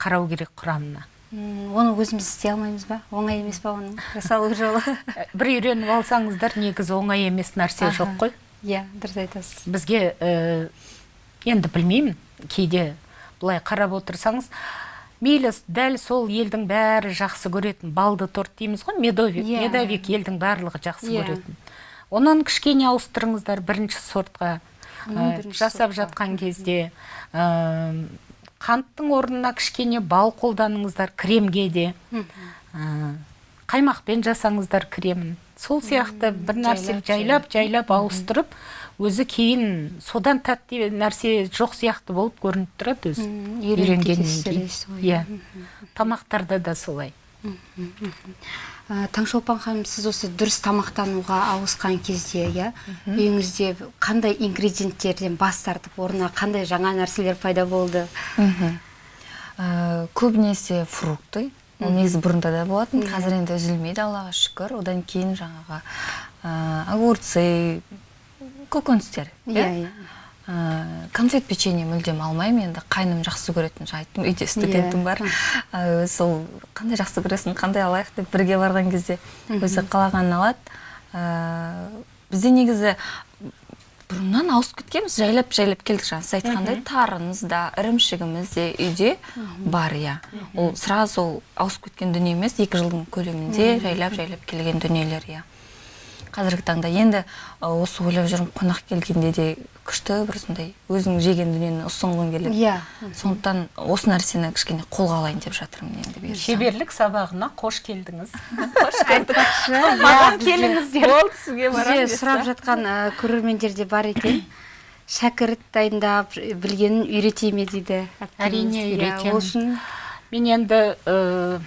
қарау керек құрамына. Оны өзіміз істей алмаймыз ба? Оңай емес па оның? Жасалу жолы? Ә, бір үйреніп алсаңыздар негізі оңай емес нәрсе жоқ қой. Иә дұрыс айтасыз. Бізге ә, енді білмеймін кейде былай қарап отырсаңыз мейлі дәл сол елдің бәрі жақсы көретін балды торт дейміз ғой медовик. Иә. медовик елдің барлығы жақсы Иә. көретін. Онан кішкене ауыстырыңыздар бірінші сортқа. Ә, жасап жатқан кезде ә, қанттың орнына кішкене бал қолданыңыздар кремге де. Ә, қаймақпен жасаңыздар кремін. Сол сияқты бір нәрсе жайлап жайлап. ауыстырып өзі кейін содан тәтті нәрсе жоқ сияқты болып көрініп тұрады өзі. Үйренгеннен кейін. иә. Тамақтарда да солай. Ә, таңшолпан ханым сіз осы дұрыс тамақтануға ауысқан кезде иә үйіңізде қандай ингредиенттерден бас тартып орнына қандай жаңа нәрселер пайда болды. Ә, көбінесе фрукты. Ол негізі бұрында да болатын. Қазір енді үзілмейді аллаға шүкір. Одан кейін жаңағы ә, огурцы көкөністер иә иә? Ә, конфет печенье мүлдем алмаймын енді қайным жақсы көретін жаңа айттым үйде студентім бар. Ә, сол қандай жақсы көресің қандай алайық деп бірге барған кезде өзі қалағанын алады. Ә, бізде негізі бұрыннан ауысып кеткенбіз жайлап жайлап келдік жаңа. Сіз айтқандай тарымыз да ірімшігіміз де үйде бар иә. Ол сразу ауысып кеткен дүние емес екі жылдың көлемінде жайлап жайлап келген дүниелер иә. Қазіргі таңда енді осы ойлап жүрмін қонақ келгенде де күшті бір сондай өзің жеген дүниені ұсынғың келеді. Иә. Сондықтан осы нәрсені кішкене қолға алайын деп жатырмын енді бұйырса. шеберлік сабағына қош келдіңіз. Айтпақшы маған иә, келіңіздер. Сұрап жатқан көрермендер де бар екен. Шәкірт дайындап білгенін үйрете ме дейді? Әрине, үйретемін. ол үшін мен енді ә,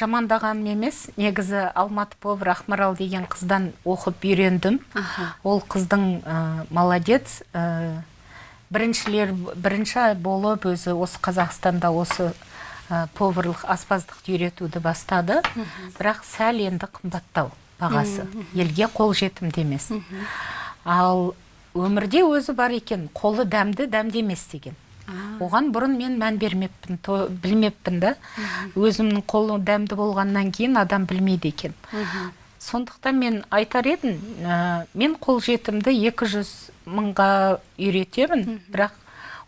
жамандағаным емес негізі алматы повар ақмарал деген қыздан оқып үйрендім. Аха. ол қыздың ә, молодец ә, біріншілер бірінші болып өзі осы қазақстанда осы ә, поварлық аспаздықты үйретуді бастады. Бірақ сәл енді қымбаттау бағасы. Елге қолжетімді емес. Ал өмірде өзі бар екен. Қолы дәмді дәмді емес деген. Оған бұрын мен мән бермеппін то- білмеппін да. Өзімнің қолы дәмді болғаннан кейін адам білмейді екен. Сондықтан мен айтар едім ә, мен қолжетімді 200 мыңға үйретемін бірақ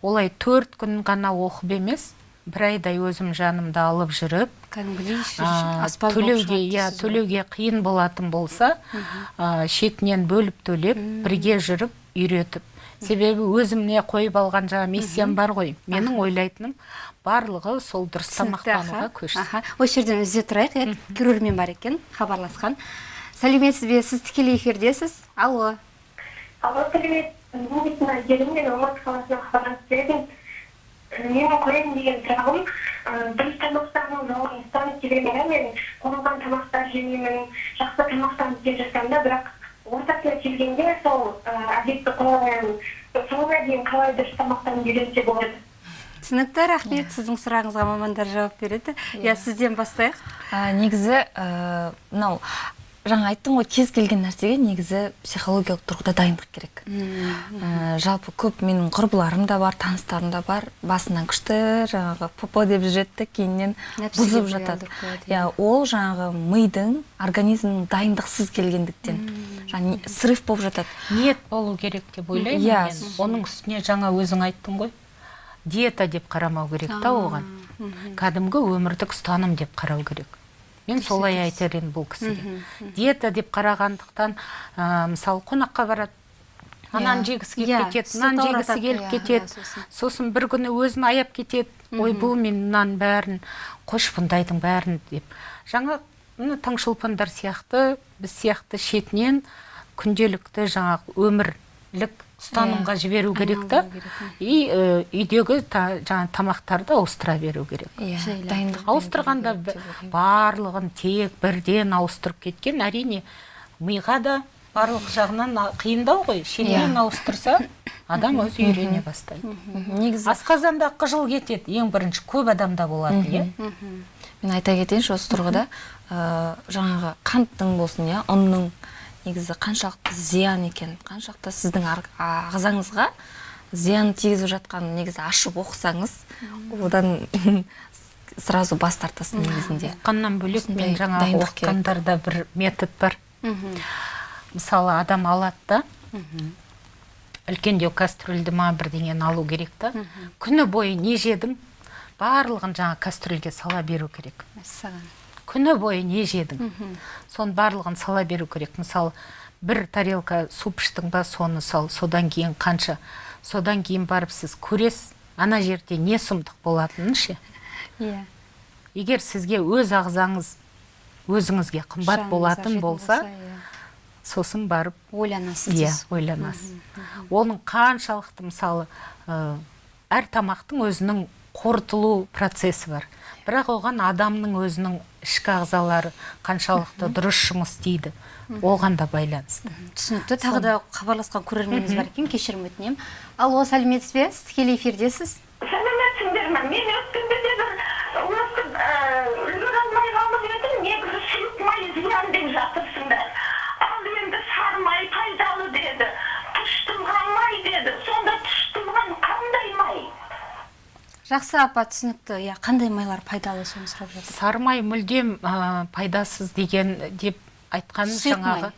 олай төрт күн ғана оқып емес бір айдай өзім жанымда алып жүріп кәдімгідей төлеуге иә төлеуге қиын болатын болса а, шетінен бөліп төлеп бірге жүріп үйретіп себебі өзімне қойып алған жаңа миссиям бар ғой. Менің ойлайтыным барлығы сол дұрыс тамақтануға көшсін Аха. осы жерден үзе тұрайық. Иә көрермен бар екен хабарласқан. Сәлеметсіз бе? Сіз тікелей эфирдесіз? Алло. Алло, привет. Мен Әйгерім, мен Алматы қаласынан хабарласып келемін. Менің қояйын деген сұрағым, дұрыс тамақтану жолын ұстанып келемін, мен қойылған тамақтар жемеймін, жақсы тамақтанып келе жатсам да, бірақ ортасына келгенде сол ы, әдетті қойылған соңына дейін қалай дұрыс тамақтанып үйренсе болады. түсінікті рахмет. Сіздің сұрағыңызға мамандар жауап береді. Иә. Сізден бастайық. Негізі мынау жаңа айттым ғой кез келген нәрсеге негізі психологиялық тұрғыда дайындық керек. Ә, жалпы көп менің құрбыларым да бар таныстарым да бар. Басынан күшті жаңағы попо деп жүреді да кейіннен бұзып жатады. иә ол жаңағы мидың организмнің дайындықсыз келгендіктен жаңағы не- срыв болып жатады. Ниет болу керек деп ойлаймын Иә. мен. Оның үстіне жаңа өзің айттың ғой. Диета деп қарамау керек та оған. Кәдімгі өмірлік ұстаным деп қарау керек. Мен солай айтар едім бұл кісіге. Диета деп қарағандықтан ә, мысалы қонаққа барады. Ананы Иә. жегісі келіп Иә, кетеді мынаны жегісі келіп иә, кетеді. сосын. бір күні өзін аяп кетеді. Ой бұл мен мынаның бәрін қойшы бұндайдың бәрін деп. Жаңа таңшолпандар сияқты біз сияқты шетінен күнделікті жаңағы өмірлік ұстанымға жіберу керек та. и ә, үйдегі та, жаңа тамақтарды ауыстыра беру керек. Иә ауыстырғанда барлығын тек бірден ауыстырып кеткен әрине миға да барлық жағынан қиындау ғой. Шетінен ауыстырса адам өзі үйрене бастайды. Негізі асқазанда қыжыл кетеді ең бірінші көп адамда болатын иә. мен айта кетейінші осы тұрғыда ә, жаңағы қанттың болсын иә ұнның. Негізі қаншалықты зиян екен қаншалықты сіздің ағзаңызға зиян тигізіп жатқанын негізі ашып оқысаңыз одан сразу бас тартасың негізінде. Оққаннан бөлек мен Осындай жаңа дайындық керек. оқығандарда бір метод бар. Мысалы адам алады да үлкендеу кастрюльді ма бірдеңені алу керек та. Күні бойы не жедің барлығын жаңа кастрюльге сала беру керек. Мәссаған. Күні бойы не жедің соның барлығын сала беру керек. Мысалы бір тарелка суп іштің ба соны сал. Содан кейін қанша? Содан кейін барып сіз көресіз ана жерде не сұмдық болатынын ше? Иә. Егер сізге өз ағзаңыз өзіңізге қымбат болатын болса иә. сосын барып ойланасыз иә ойланасыз. оның қаншалықты мысалы ә, әр тамақтың өзінің қорытылу процесі бар. Бірақ оған адамның өзінің ішкі ағзалары қаншалықты дұрыс жұмыс істейді оған да байланысты. Түсінікті. Тағы да хабарласқан көрерменіміз бар екен кешірім өтінемін. Алло сәлеметсіз бе? Сіз тікелей эфирдесіз? Сәлеметсіңдер ме? Мен жақсы апа түсінікті. Иә қандай майлар пайдалы соны сұрап жатыр? Сары май мүлдем ә, пайдасыз деген деп айтқанымыз май. жаңағы.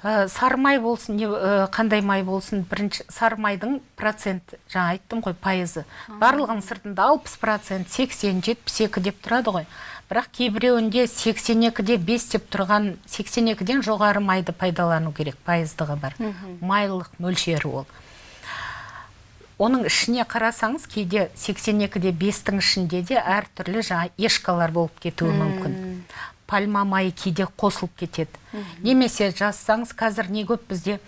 Ә, сары май болсын не ә, қандай май болсын бірінші сары майдың процент жаңа айттым ғой пайызы. Барлығының сыртында алпыс процент сексен жетпіс екі деп тұрады ғой. Бірақ кейбіреуінде сексен екіде бес деп тұрған сексен екіден жоғары майды пайдалану керек пайыздығы бар. Майлылық мөлшері ол. Оның ішіне қарасаңыз кейде 82-де бестің ішінде де әртүрлі жаңа ешкалар болып кетуі мүмкін. Пальма майы кейде қосылып кетеді. Немесе жазсаңыз қазір не көп бізде?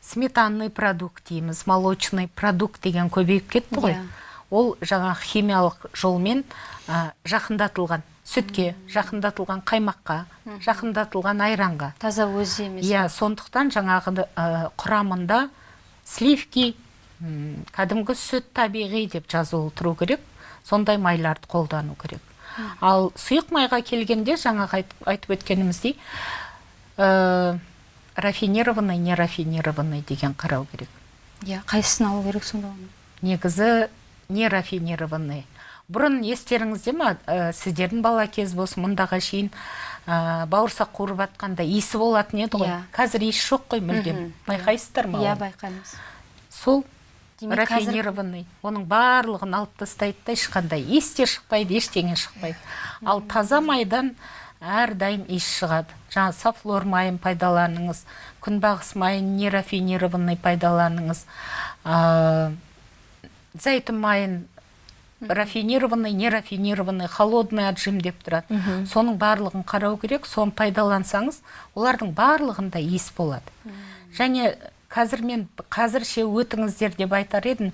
Сметанный продукт дейміз молочный продукт деген көбейіп кетті ғой. Иә. ол жаңа химиялық жолмен жақындатылған. Сүтке жақындатылған қаймаққа жақындатылған айранға. Таза өзі емес. Иә сондықтан жаңағы ә, құрамында сливки кәдімгі сүт табиғи деп жазылу тұру керек сондай майларды қолдану керек. Ал сұйық майға келгенде жаңағы айт- айтып өткеніміздей ә, рафинированный не рафинированный деген қарау керек. Иә қайсысын алу керек сонда? Оны негізі не рафинированный бұрын естеріңізде ма ә, сіздердің бала кез болсын мұндаға шейін ә, бауырсақ қуырып жатқанда иісі болатын еді ғой. Иә. қазір иіс жоқ қой мүлдем. Байқайсыздар ма иә оны? байқаймыз. Сол Демек, қазір- рафинированный. Оның барлығын алып тастайды да ешқандай. Иіс те шықпайды ештеңе шықпайды. Ал таза майдан әрдайым иіс шығады. Жаңа софлор майын пайдаланыңыз күнбағыс майын нерафинированный пайдаланыңыз а, зәйтүн майын рафинированный нерафинированный холодный отжим деп тұрады. Соның барлығын қарау керек соны пайдалансаңыз олардың барлығында иіс болады. Және қазір мен қазірше өтіңіздер деп айтар едім.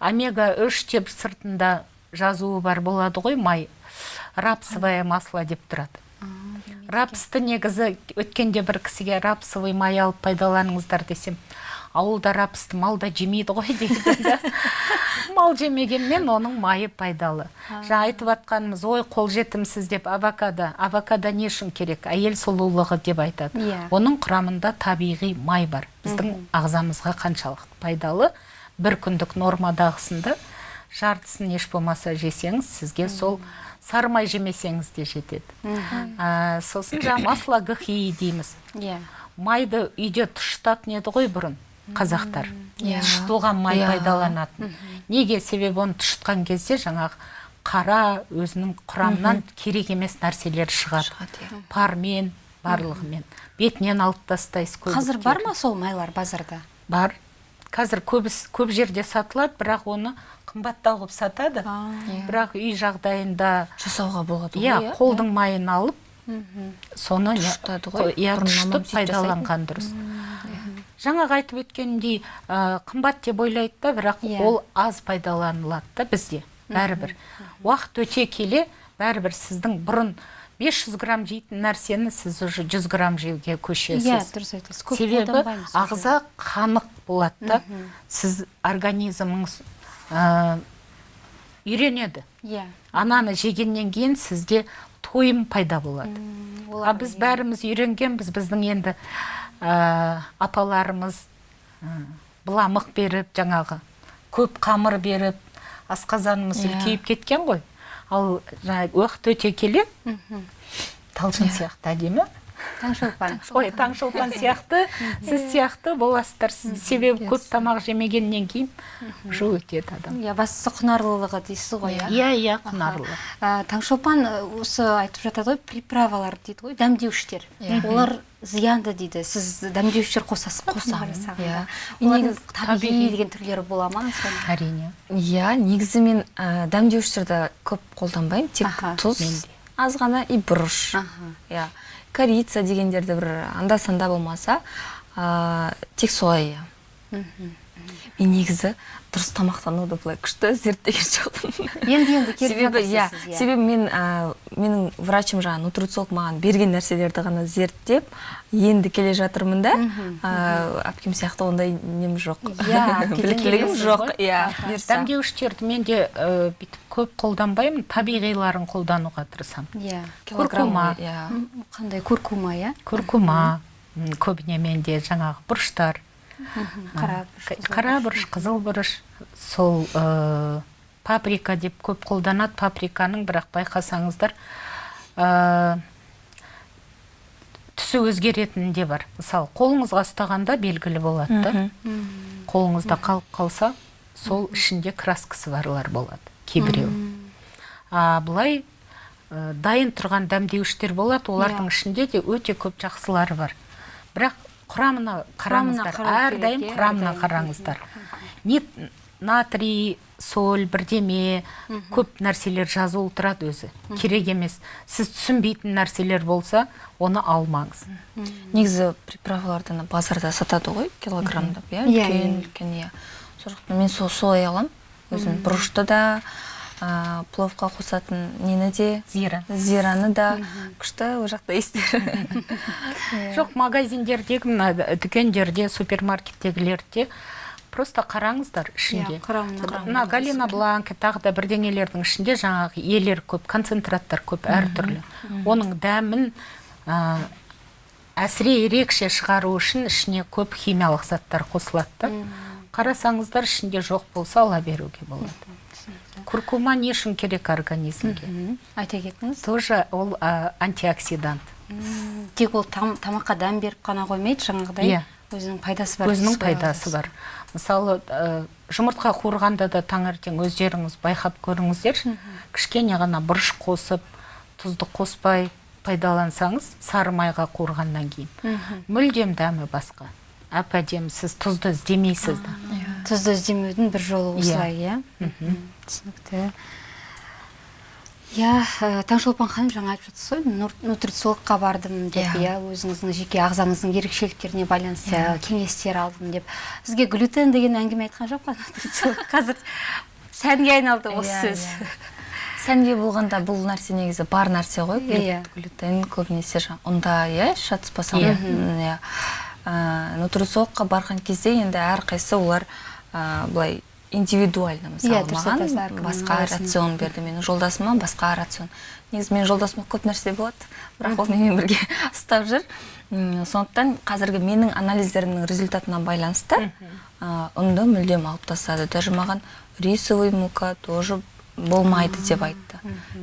Омега 3 деп сыртында жазуы бар болады ғой май. Рапсовое масло деп тұрады. Рапсты негізі өткенде бір кісіге рапсовый май алып пайдаланыңыздар десем. Ауылда рапсты мал да жемейді ғой дейді да. Мал жемегенмен оның майы пайдалы. Жаңа айтып жатқанымыз ой қолжетімсіз деп авокадо авокадо не үшін керек? Әйел сұлулығы деп айтады. Иә. оның құрамында табиғи май бар. Біздің ағзамызға қаншалықты пайдалы. бір күндік нормадағысында жартысын еш болмаса жесеңіз сізге сол сары май жемесеңіз де жетеді. А, сосын жаңа масло гхи дейміз. Иә. Майды үйде тұшытатын еді ғой бұрын. Қазақтар. Иә. тұшытылған май Иә. пайдаланатын. Неге себебі оны тұшытқан кезде жаңағы қара өзінің құрамынан керек емес нәрселер шығады. Шығады, иә. пармен барлығымен. Бетінен алып тастайсыз қазір бар ма сол майлар базарда? Бар. Қазір көбіс, көп жерде сатылады бірақ оны қымбаттау қылып сатады. Иә. бірақ үй жағдайында жасауға болады ғой иә. қолдың майын алып соны Тұшытады ғой, иә тұшытып пайдаланған дұрыс. Жаңағы айтып өткенімдей ә, қымбат деп ойлайды да бірақ Иә. ол аз пайдаланылады да бізде бәрібір. Уақыт өте келе бәрібір сіздің бұрын 500 грамм жейтін нәрсені сіз уже 100 грамм жеуге көшесіз. Иә дұрыс айтасыз. Көп себебі ағза қанық болады да. Сіз организміңіз ә, үйренеді. Иә. Ананы жегеннен кейін сізде тойым пайда болады. А біз бәріміз үйренгенбіз біздің енді ә, апаларымыз ә, быламық беріп жаңағы көп қамыр беріп асқазанымыз Иә. үлкейіп кеткен ғой. Ал жаңағы уақыт өте келе. Талшын сияқты әдемі. Таңшолпан. Ой таңшолпан сияқты. Сіз сияқты боласыздар. Сіз себебі көп тамақ жемегеннен кейін уже өтеді адам. Иә бастысы құнарлылығы дейсіз ғой иә? Иә иә құнарлы таңшолпан ә, осы айтып жатады ғой приправалар дейді ғой дәмдеуіштер. Олар зиянды дейді. Сіз дәмдеуіштер қосасыз Қосамын, иә. Негізі табиғи деген түрлері бола ма? Әрине. Иә негізі мен ә, дәмдеуіштерді көп қолданбаймын. Тек тұз аз ғана и бұрыш. Иә. Корица дегендерді бір анда санда болмаса ә, тек солай иә. Мен негізі дұрыс тамақтануды былай күшті зерттеген жоқпын. Енді енді келіп себебі иә себебі мен ә, менің врачым жаңағы нутрициолог маған берген нәрселерді ғана зерттеп енді келе жатырмын да. Ә, әпкем сияқты ондай нем жоқ. Иә, біліктілігім жоқ иә бұйырса. дәмдеуіштерді мен де бүйтіп көп қолданбаймын табиғиларын қолдануға тырысамын. Иә куркума. иә. Қандай куркума иә? Күркума м, көбіне менде жаңағы бұрыштар қара К- қара бұрыш қызыл бұрыш. сол ә, паприка деп көп қолданады паприканың бірақ байқасаңыздар ә, түсі өзгеретіні де бар. Мысалы қолыңызға ұстағанда белгілі болады да қолыңызда қалып қалса сол ішінде краскасы барлар болады кейбіреу. А былай ә, дайын тұрған дәмдеуіштер болады. Олардың ішінде де өте көп жақсылары бар. Бірақ құрамына қараңыздар. Әрдайым құрамына қараңыздар. Не натрий соль бірдеме көп нәрселер жазулы тұрады өзі. Керек емес. Сіз түсінбейтін нәрселер болса оны алмаңыз. Негізі приправаларды ана базарда сатады ғой килограммдап иә? Иә, үлкен иә. үлкен иә. Сол жақтан мен сол солай аламын. Өзім бұрышты да ә, пловқа қосатын нені де? Зира. Зираны да күшті ол жақта иістері жоқ магазиндердегі мына дүкендерде супермаркеттегілерде просто қараңыздар ішінде. Иә, мына галина бланка тағы да бірдеңелердің ішінде жаңағы елер көп концентраттар көп әртүрлі. Оның дәмін ә, әсіре ерекше шығару үшін ішіне көп химиялық заттар қосылады да. Қарасаңыздар ішінде жоқ болса ала беруге болады. Куркума не үшін керек организмге? Айта кетіңіз. Тоже ол ә, антиоксидант. Тек ол там- тамаққа дәм беріп қана қоймайды жаңағыдай. Иә. өзінің пайдасы бар өзінің пайдасы бар. Мысалы ә, жұмыртқа қуырғанда да таңертең өздеріңіз байқап көріңіздерші кішкене ғана бұрыш қосып тұзды қоспай пайдалансаңыз сары майға қуырғаннан кейін. Мүлдем дәмі басқа. Әп әдемі сіз тұзды іздемейсіз да. Тұзды іздемеудің бір жолы осылай иә. Түсінікті. Иә таңшолпан ханым жаңа айтып жатсыз ғой нутрициологқа бардым деп иә. өзіңіздің жеке ағзаңыздың ерекшеліктеріне байланысты кеңестер алдым деп. Сізге глютен деген әңгіме айтқан жоқ па? Нутрициолог қазір сәнге айналды осы Иә, сөз. иә. сәнге болғанда бұл нәрсе негізі бар нәрсе ғой глют- Иә. глютен көбінесе ұнда иә шатаспасам иә. Нутрициологқа барған кезде енді әрқайсысы олар былай индивидуально мысалы Иә, айтасыз, маған басқа рацион берді менің жолдасыма басқа рацион. Негізі менің жолдасыма көп нәрсе болады бірақ ол менімен бірге ұстап жүр. Сондықтан қазіргі менің анализдерімнің результатына байланысты ұнды мүлдем алып тастады даже маған рисовый мука тоже болмайды деп айтты.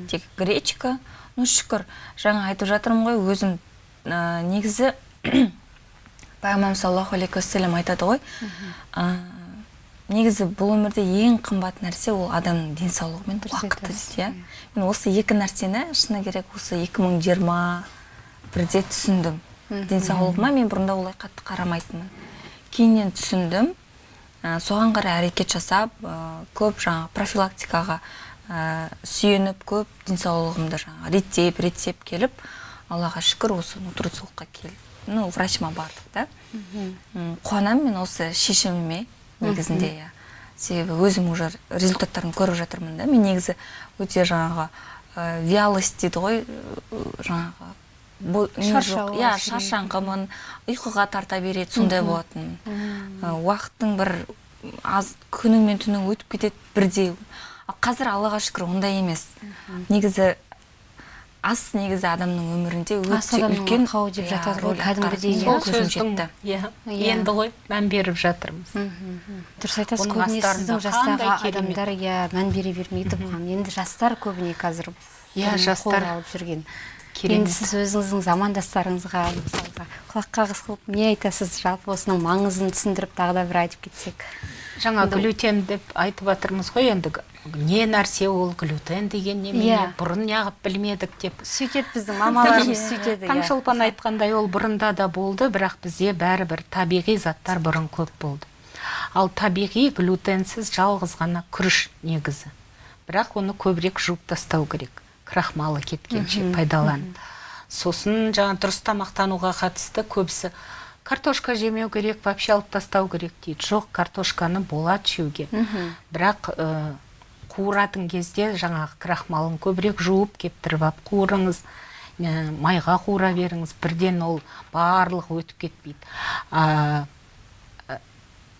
Тек гречка. Ну шүкір. Жаңа айтып жатырмын ғой өзім ә, негізі пайғамбарымыз саллаллаху алейхи уассалам айтады ғой. Ә, негізі бұл өмірде ең қымбат нәрсе ол адамның денсаулығы мен уақыты дейді иә. мен осы екі нәрсені шыны керек осы 2020 бірде түсіндім. Денсаулығыма мен бұрында олай қатты қарамайтынмын. Кейіннен түсіндім. Ә, соған қарай әрекет жасап ә, көп жаңа профилактикаға ә, сүйеніп көп денсаулығымды жаңа реттеп реттеп келіп аллаға шүкір осы нутрициологқа келіп ну врачыма бардық да? Қуанамын мен осы шешіміме негізінде иә. Себебі өзім уже результаттарын көріп жатырмын да. Мен негізі өте жаңағы ә, вялость дейді ғой жаңағы иә шаршаңқымын ұйқыға тарта береді сондай болатын. Уақыттың бір аз күнің мен түнің өтіп кетеді бірдей. Қазір аллаға шүкір ондай емес. Негізі ас негізі адамның өмірінде өте үлкен арқауы деп иә, жатады ғой, кәдімгідей, иә. сол сөздің жетті. иә енді ғой мән беріп жатырмыз. Дұрыс айтасыз көбіне сіздің жастағы адамдар иә мән бере бермейді бұған енді жастар көбіне қазір Иә, жастар алып жүрген. енді сіз өзіңіздің замандастарыңызға мысалға құлақ қағыс қылып не айтасыз? Жалпы осының маңызын түсіндіріп тағы да бір айтып кетсек. Жаңа глютен деп айтып жатырмыз ғой енді. Не нәрсе ол глютен деген немене Иә. бұрын неғып білмедік деп. Сөйтеді біздің мамаларымыз сөйтеді иә. таңшолпан айтқандай ол бұрында да болды бірақ бізде бәрібір табиғи заттар бұрын көп болды. Ал табиғи глютенсіз жалғыз ғана күріш негізі. Бірақ оны көбірек жуып тастау керек. Крахмалы кеткенше пайдаланып. сосын жаңа дұрыс тамақтануға қатысты көбісі картошка жемеу керек вообще алып тастау керек дейді. Жоқ картошканы болады жеуге бірақ ә, қуыратын кезде жаңағы крахмалын көбірек жуып кептіріп алып қуырыңыз ә, майға қуыра беріңіз бірден ол барлығы өтіп кетпейді. Ә,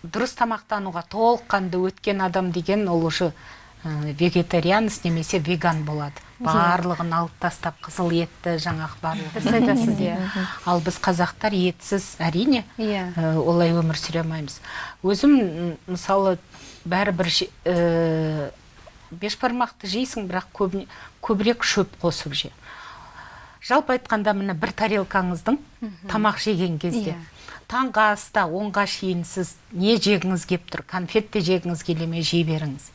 дұрыс тамақтануға толыққанды өткен адам деген ол уже ә, вегетарианец немесе веган болады. Барлығын алып тастап қызыл етті жаңағы барлығын дұрыс айтасыз иә. Ал біз қазақтар етсіз әрине Иә. ә, олай өмір сүре алмаймыз. Өзім мысалы бәрібір ә, бешбармақты жейсің бірақ көбіне, көбірек шөп қосып же. Жалпы айтқанда міне бір тарелкаңыздың тамақ жеген кезде Иә. таңғы аста онға шейін сіз не жегіңіз кеп тұр? Конфет те жегіңіз келе ме? Жей беріңіз.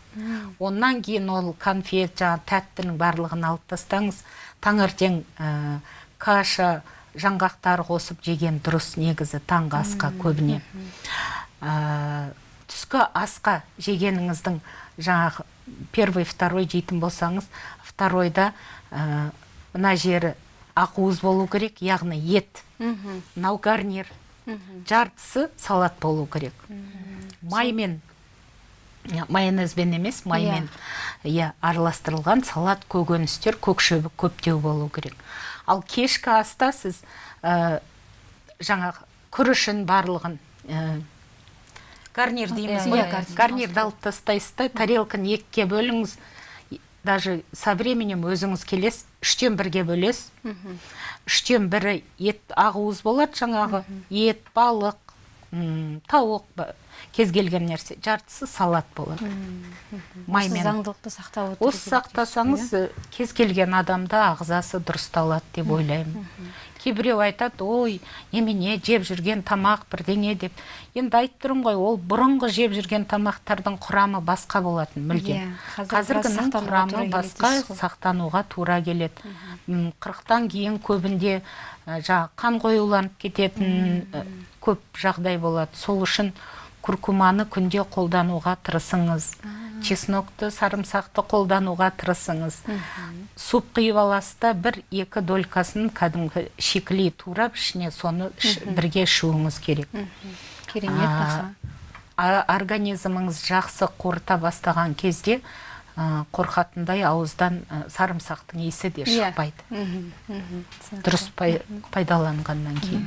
Оннан кейін ол конфет жаңағы тәттінің барлығын алып тастаңыз таңертең ә, каша жаңғақтар қосып жеген дұрыс негізі таңғы асқа көбіне. Ә, түскі асқа жегеніңіздің жаңағы первый второй жейтін болсаңыз второйда ә, мына жері ақуыз болу керек яғни ет мынау гарнир жартысы салат болу керек. Маймен иә, майонезбен емес маймен иә араластырылған салат көкөністер көк шөбі көптеу болу керек. Ал кешкі аста сіз ә, жаңағы күрішін барлығын ә, гарнир дейміз Иә, ғой иә, гарнир. гарнирді алып тастайсыз да тарелканы екіге бөліңіз. Даже со временем өзіңіз келесіз үштен бірге бөлесіз үштен бірі ет ақуыз болады жаңағы. Ет балық тауық кез келген нәрсе. Жартысы салат болады осы маймен. заңдылықты сақтап отыру осы сақтасаңыз э, кез келген адамда ағзасы дұрысталады деп ойлаймын. Кейбіреу айтады ой немене жеп жүрген тамақ бірдеңе деп. Енді айтып тұрмын ғой ол бұрынғы жеп жүрген тамақтардың құрамы басқа болатын мүлдем. Иә, қазіргінің құрамы басқа сақтануға тура келеді. Қырықтан кейін көбінде ә, жаңағы қан қоюланып кететін ә, көп жағдай болады. Сол үшін куркуманы күнде қолдануға тырысыңыз. Чеснокты сарымсақты қолдануға тырысыңыз. Суп құйып аласыз да бір екі долькасын кәдімгі шикілей турап ішіне соны бірге ішуіңіз керек. Керемет аха. организміңіз жақсы қорыта бастаған кезде қорқатындай ауыздан сарымсақтың иісі де Иә. шықпайды. Дұрыс пай- пайдаланғаннан кейін.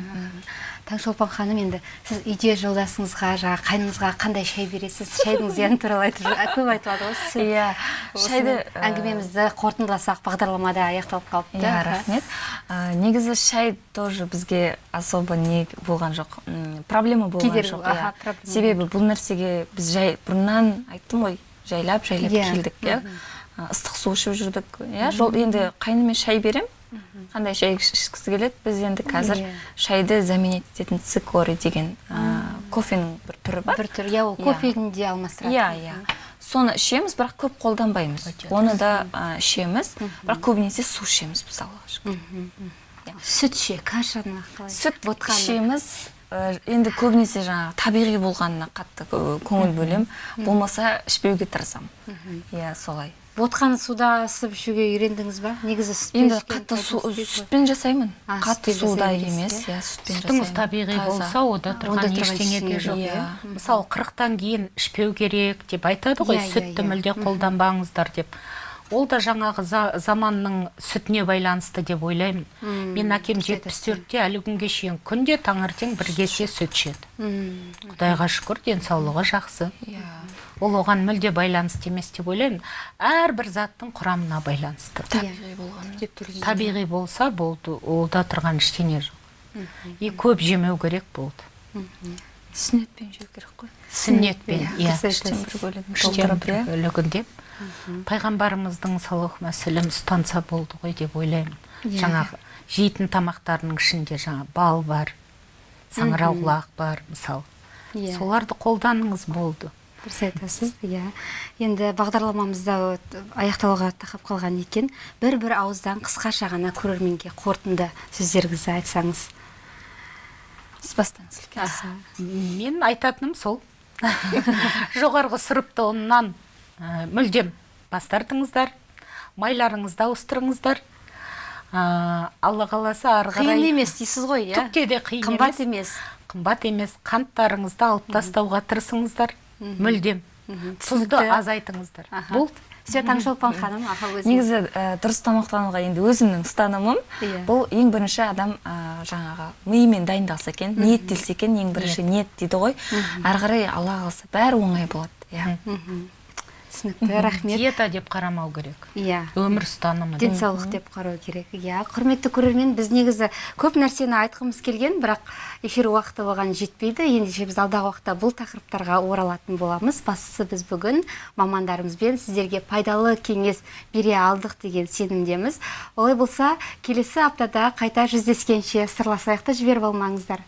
Таңшолпан ханым енді сіз үйде жолдасыңызға жаңағы қайныңызға қандай шай бересіз? Шайдың зияны туралы айтып көп айтылады ғой Иә, шайды, әңгімемізді қорытындыласақ бағдарламада аяқталып қалыпты. Иә рахмет. Негізі шай тоже бізге особо не болған жоқ. Проблема болған жоқ иә. себебі бұл нәрсеге біз жай бұрыннан айттым ғой. Жайлап жайлап Иә, келдік иә. Ә, ыстық су ішіп жүрдік. Иә жол енді қайныме шай берем. Қандай шай ішкісі келеді? Біз енді қазір Иә. шайды заменить ететін цикорий деген ә, кофенің бір түрі бар. Бір түр иә ол Иә. кофені де алмастырады. Иә иә. Соны ішеміз бірақ көп қолданбаймыз. Оны да ә, ішеміз бірақ көбінесе су ішеміз біз аллаға шүкір. Сүт ше кашаны қалай? Сүт ішеміз. Енді көбінесе жаңағы табиғи болғанына қатты кө- көңіл бөлем. Болмаса ішпеуге тырысамын иә солай. Ботқаны суда ысып ішуге үйрендіңіз ба? Негізі сүтпен енді қатты су сүтпен жасаймын. Қатты суда емес иә? иә сүтпен сүтіңіз табиғи болса ода тұрған тұрған ештеңе де жоқ жоқ, иә. мысалы қырықтан кейін ішпеу керек деп айтады ғой Иә, иә, сүтті иә. мүлде қолданбаңыздар деп. Ол да жаңағы за- заманның сүтіне байланысты деп ойлаймын. Мен әкем жетпіс төртте әлі күнге шейін күнде таңертең бір кесе сүт ішеді. М, құдайға шүкір денсаулығы жақсы. Иә. Ол оған мүлде байланысты емес деп ойлаймын. Әрбір заттың құрамына байланысты. Табиғи болған табиғи болса болды олда тұрған ештеңе жоқ. И көп жемеу керек болды. Сүннетпен жеу керек қой сүннетпен иә іштен бір бөлігін иә. деп. Пайғамбарымыздың саллаллаху мәселем ұстанса болды ғой деп ойлаймын. Иә. жаңағы жейтін тамақтарының ішінде жаңа бал бар саңырауқұлақ бар мысалы. Иә. соларды қолданыңыз болды. Дұрыс айтасыз иә. Енді бағдарламамызда аяқталуға тақап қалған екен. Бір бір ауыздан қысқаша ғана көрерменге қорытынды сөздеріңізді айтсаңыз. Сіз бастаңыз мен айтатыным сол. Жоғарғы сұрыпты ұннан ә, мүлдем бас тартыңыздар майларыңызды ауыстырыңыздар. Ә, алла қаласа ары қиын қарай емес дейсіз ғой иә? түкте де қиын қымбат емес. қымбат емес. Қанттарыңызды алып тастауға тырысыңыздар. Мүлдем. Тұзды азайтыңыздар. Болды. Все таңшолпан ханым аха өзіңіз негізі ә, дұрыс тамақтануға енді өзімнің ұстанымым Иә. бұл ең бірінші адам ә, жаңағы миымен дайындалса екен ниеттелсе екен ең бірінші ниет. дейді ғой. Ары қарай алла қаласа бәрі оңай болады иә. Түсінікті рахмет. Диета деп қарамау керек. Иә. Өмір ұстанымы денсаулық деп қарау керек. Иә құрметті көрермен біз негізі көп нәрсені айтқымыз келген бірақ эфир уақыты оған жетпейді. Ендеше біз алдағы уақытта бұл тақырыптарға оралатын боламыз. Бастысы біз бүгін мамандарымызбен сіздерге пайдалы кеңес бере алдық деген сенімдеміз. Олай болса келесі аптада қайта жүздескенше сырласайық та жіберіп алмаңыздар.